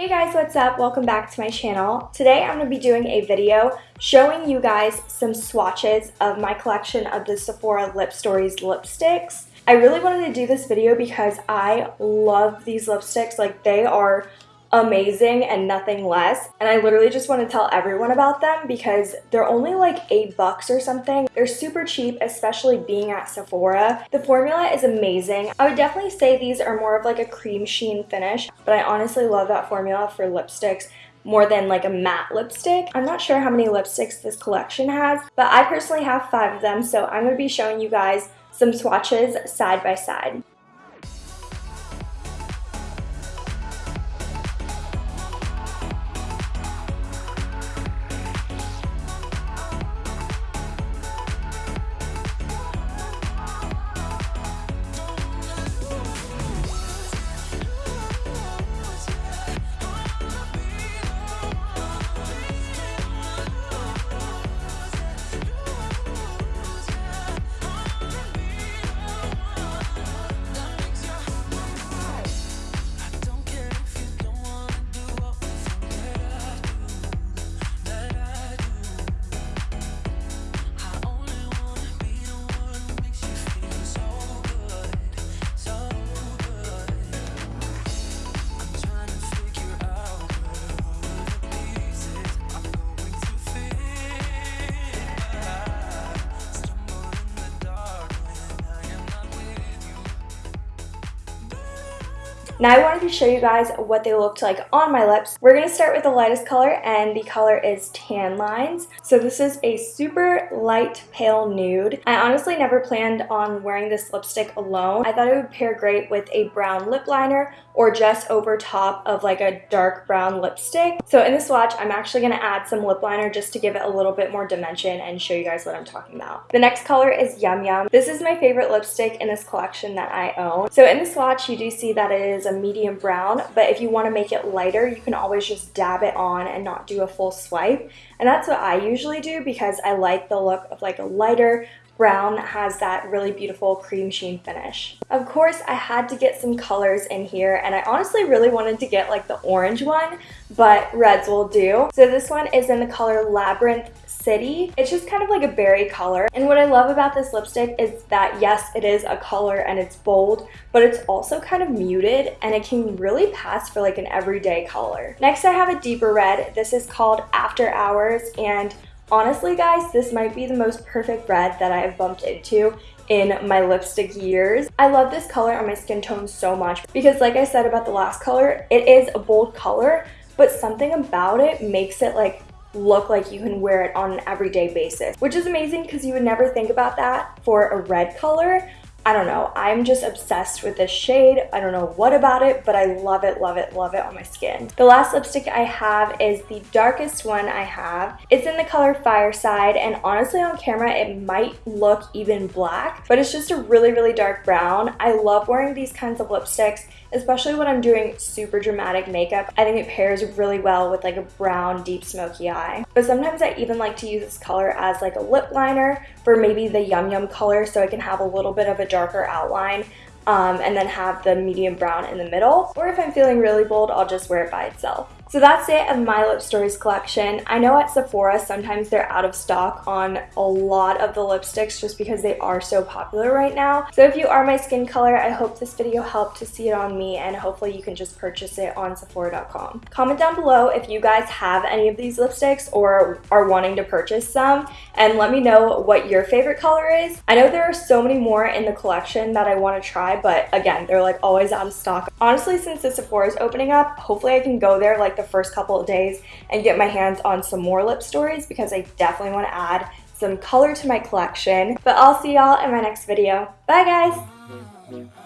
Hey guys, what's up? Welcome back to my channel. Today I'm going to be doing a video showing you guys some swatches of my collection of the Sephora Lip Stories lipsticks. I really wanted to do this video because I love these lipsticks. Like they are amazing and nothing less. And I literally just want to tell everyone about them because they're only like eight bucks or something. They're super cheap, especially being at Sephora. The formula is amazing. I would definitely say these are more of like a cream sheen finish, but I honestly love that formula for lipsticks more than like a matte lipstick. I'm not sure how many lipsticks this collection has, but I personally have five of them, so I'm going to be showing you guys some swatches side by side. Now I wanted to show you guys what they looked like on my lips. We're going to start with the lightest color and the color is Tan Lines. So this is a super light pale nude. I honestly never planned on wearing this lipstick alone. I thought it would pair great with a brown lip liner or just over top of like a dark brown lipstick. So in the swatch, I'm actually going to add some lip liner just to give it a little bit more dimension and show you guys what I'm talking about. The next color is Yum Yum. This is my favorite lipstick in this collection that I own. So in the swatch, you do see that it is a medium brown, but if you want to make it lighter, you can always just dab it on and not do a full swipe. And that's what I usually do because I like the look of like a lighter brown has that really beautiful cream sheen finish. Of course, I had to get some colors in here and I honestly really wanted to get like the orange one, but reds will do. So this one is in the color Labyrinth City. It's just kind of like a berry color. And what I love about this lipstick is that yes, it is a color and it's bold, but it's also kind of muted and it can really pass for like an everyday color. Next, I have a deeper red. This is called After Hours and Honestly, guys, this might be the most perfect red that I have bumped into in my lipstick years. I love this color on my skin tone so much because like I said about the last color, it is a bold color, but something about it makes it like look like you can wear it on an everyday basis, which is amazing because you would never think about that for a red color, I don't know, I'm just obsessed with this shade. I don't know what about it, but I love it, love it, love it on my skin. The last lipstick I have is the darkest one I have. It's in the color Fireside, and honestly on camera it might look even black, but it's just a really, really dark brown. I love wearing these kinds of lipsticks especially when I'm doing super dramatic makeup. I think it pairs really well with like a brown deep smoky eye. But sometimes I even like to use this color as like a lip liner for maybe the Yum Yum color so I can have a little bit of a darker outline um, and then have the medium brown in the middle. Or if I'm feeling really bold, I'll just wear it by itself. So that's it of my Lip Stories collection. I know at Sephora sometimes they're out of stock on a lot of the lipsticks just because they are so popular right now. So if you are my skin color, I hope this video helped to see it on me and hopefully you can just purchase it on Sephora.com. Comment down below if you guys have any of these lipsticks or are wanting to purchase some and let me know what your favorite color is. I know there are so many more in the collection that I want to try, but again, they're like always out of stock. Honestly, since the Sephora is opening up, hopefully I can go there like the first couple of days and get my hands on some more lip stories because I definitely want to add some color to my collection. But I'll see y'all in my next video. Bye guys!